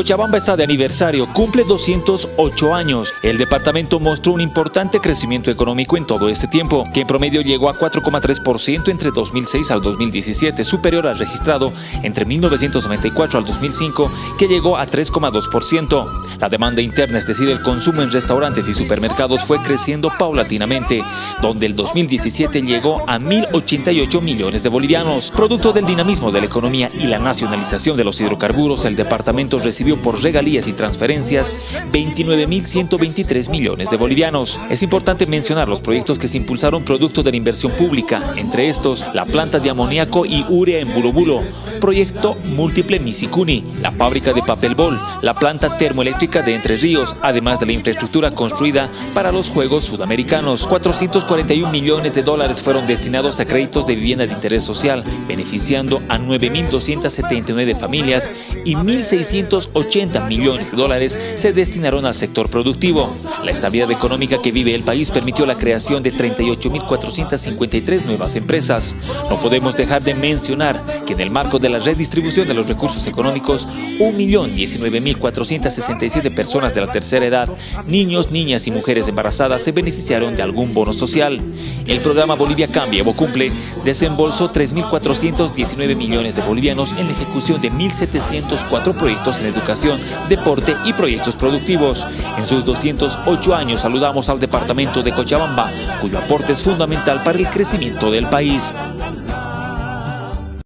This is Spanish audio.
Cochabamba está de aniversario, cumple 208 años. El departamento mostró un importante crecimiento económico en todo este tiempo, que en promedio llegó a 4,3% entre 2006 al 2017, superior al registrado entre 1994 al 2005, que llegó a 3,2%. La demanda interna, es decir, el consumo en restaurantes y supermercados fue creciendo paulatinamente, donde el 2017 llegó a 1.088 millones de bolivianos. Producto del dinamismo de la economía y la nacionalización de los hidrocarburos, el departamento recibió por regalías y transferencias 29.123 millones de bolivianos. Es importante mencionar los proyectos que se impulsaron producto de la inversión pública, entre estos la planta de amoníaco y urea en Bulobulo, proyecto múltiple Misicuni, la fábrica de papel bol, la planta termoeléctrica de Entre Ríos, además de la infraestructura construida para los Juegos Sudamericanos. 441 millones de dólares fueron destinados a créditos de vivienda de interés social, beneficiando a 9.279 familias y 1.600 80 millones de dólares se destinaron al sector productivo. La estabilidad económica que vive el país permitió la creación de 38.453 nuevas empresas. No podemos dejar de mencionar que en el marco de la redistribución de los recursos económicos, 1.019.467 personas de la tercera edad, niños, niñas y mujeres embarazadas se beneficiaron de algún bono social. El programa Bolivia Cambia o Cumple desembolsó 3.419 millones de bolivianos en la ejecución de 1.704 proyectos en educación educación, deporte y proyectos productivos. En sus 208 años saludamos al departamento de Cochabamba, cuyo aporte es fundamental para el crecimiento del país.